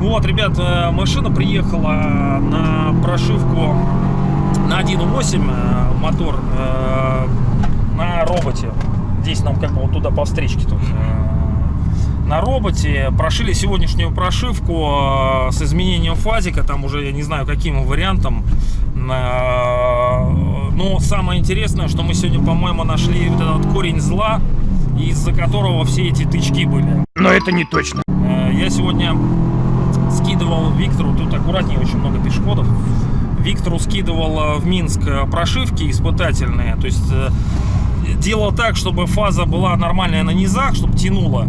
Вот, ребят, э, машина приехала на прошивку на 1.8 э, мотор э, на роботе. Здесь нам как бы вот туда по встречке тут. На роботе прошили сегодняшнюю прошивку э, с изменением фазика, там уже я не знаю каким вариантом. Э, Но самое интересное, что мы сегодня, по-моему, нашли вот этот корень зла, из-за которого все эти тычки были. Но это не точно. Э, Я сегодня скидывал Виктору, тут аккуратнее очень много пешеходов. Виктору скидывал в Минск прошивки испытательные, то есть делал так, чтобы фаза была нормальная на низах, чтобы тянуло,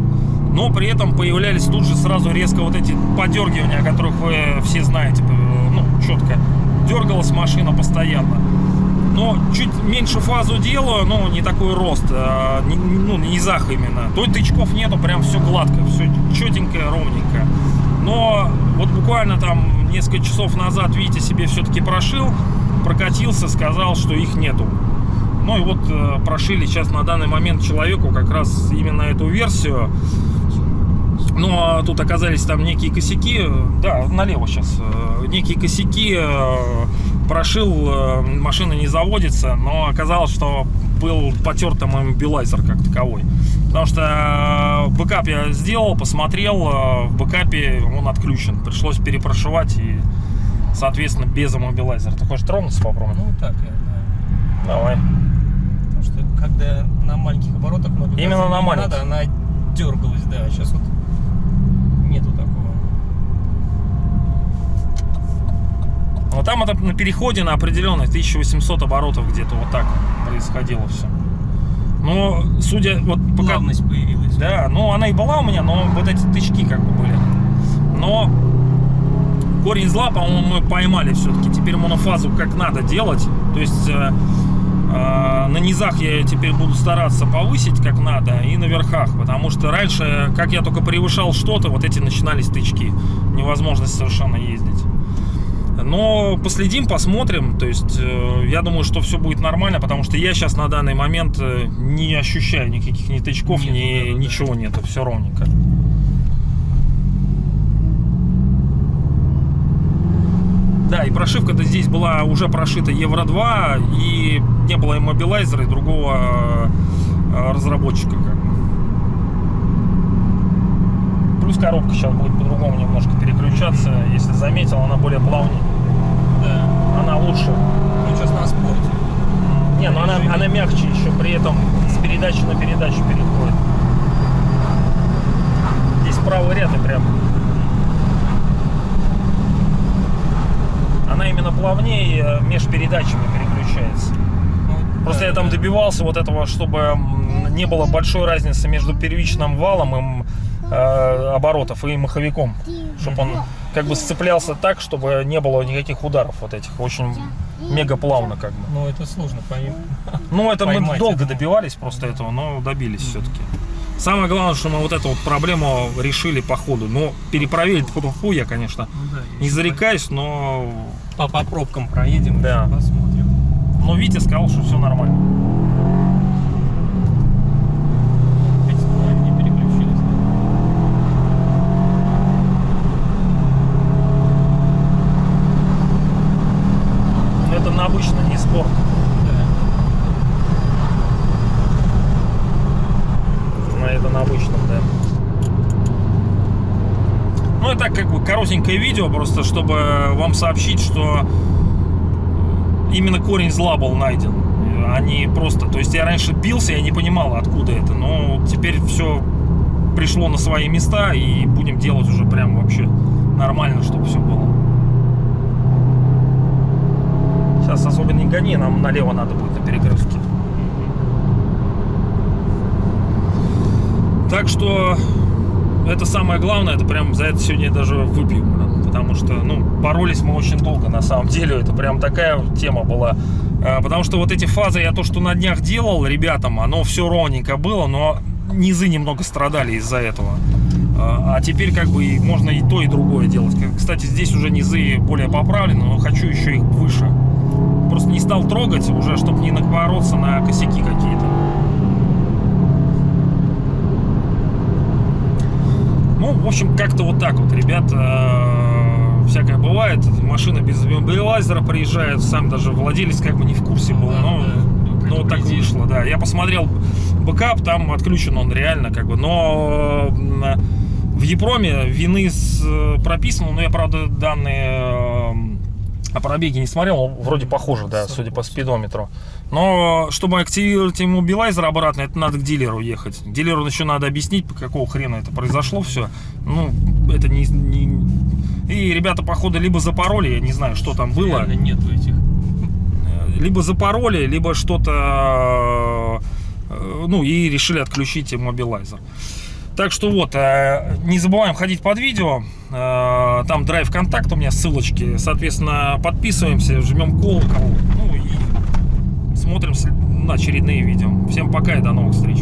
но при этом появлялись тут же сразу резко вот эти подергивания, о которых вы все знаете, э, ну, четко. Дергалась машина постоянно. Но чуть меньше фазу делаю, но не такой рост, а, не- ну, низах именно. То тычков нету, прям все гладко, все четенькое, ровненько. Но вот буквально там несколько часов назад Витя себе все-таки прошил, прокатился, сказал, что их нету. Ну и вот э, прошили сейчас на данный момент человеку как раз именно эту версию. Но тут оказались там некие косяки, да, налево сейчас, э, некие косяки, э, прошил, э, машина не заводится, но оказалось, что был потерт там иммобилайзер как таковой. Потому что бэкап я сделал, посмотрел, в бэкапе он отключен. Пришлось перепрошивать и, соответственно, без иммобилайзера. Ты хочешь тронуться попробовать? Ну так, я знаю. Давай. Потому что когда на маленьких оборотах Именно на маленьких. надо, она дергалась, да. Сейчас вот нету такого. Но там это на переходе на определенных 1800 оборотов где-то вот так происходило все. Но, судя вот пока... Плавность появилась. Да, ну она и была у меня, но вот эти тычки как бы были. Но корень зла, по-моему, мы поймали все-таки. Теперь монофазу как надо делать. То есть э, на низах я теперь буду стараться повысить как надо и на верхах. Потому что раньше, как я только превышал что-то, вот эти начинались тычки. Невозможность совершенно ездить. Но последим, посмотрим. То есть, э, я думаю, что все будет нормально, потому что я сейчас на данный момент э, не ощущаю никаких ни тычков, Нету, ни да, да, да. ничего нету. Все ровненько. Да, и прошивка-то здесь была уже прошита Евро 2, и не было иммобилайзера и другого э, разработчика. Плюс коробка сейчас будет по-другому немножко переключаться. Если заметил, она более плавнее. Да. Она лучше. Ну сейчас на спорте. Не, но она, она мягче еще, при этом с передачи на передачу переходит. Здесь правый ряд и прям. Она именно плавнее э, между передачами переключается. Просто я там добивался вот этого, чтобы не было большой разницы между первичным валом и э, оборотов и маховиком. Чтобы он как бы сцеплялся так, чтобы не было никаких ударов вот этих. Очень мега плавно как бы. Ну это сложно пойм- Ну, это мы Поймать долго это. добивались просто этого, но добились все-таки. Самое главное, что мы вот эту вот проблему решили по ходу. Но перепроверить фу я, конечно, Ну, да, не зарекаюсь, но, По, по пробкам проедем, Да. посмотрим. но Витя сказал, что все нормально. Это на обычно не спорт. Но это на обычном, да. Ну, это как бы коротенькое видео, просто чтобы вам сообщить, что именно корень зла был найден. А не просто... То есть я раньше бился, я не понимал, откуда это. Но теперь все пришло на свои места, и будем делать уже прям вообще нормально, чтобы все было. Сейчас особо не гони, нам налево надо будет на перекрестке. Так что это самое главное, это прям за это сегодня я даже выпью, потому что, ну, боролись мы очень долго, на самом деле, это прям такая тема была, А, потому что вот эти фазы, я то, что на днях делал ребятам, оно все ровненько было, но низы немного страдали из-за этого, А а теперь как бы и можно и то, и другое делать. Кстати, здесь уже низы более поправлены, но хочу еще их выше. Просто не стал трогать уже, чтобы не напороться на косяки какие-то. Ну, в общем, как-то вот так вот, ребята, всякое бывает. Машина без иммобилайзера приезжает, сам даже владелец как бы не в курсе был. Но, ну, вот так вышло, да. Я посмотрел бэкап, там отключен он реально, как бы, но м, в EEPROM е VIN ы э, прописано, но я, правда, данные э, о пробеге не смотрел, вроде похоже, да, судя по спидометру. Но чтобы активировать иммобилайзер обратно, это надо к дилеру ехать. Дилеру еще надо объяснить, по какого хрена это произошло все. Ну, это не... не- И ребята, походу, либо запороли, я не знаю, что там было. Реально нету этих. Либо запороли, либо что-то... э, Ну, и решили отключить иммобилайзер. Так что вот, э, не забываем ходить под видео. Э, Там драйв контакт у меня, ссылочки. Соответственно, подписываемся, жмем колокол. Ну и смотрим очередные видео. Всем пока и до новых встреч.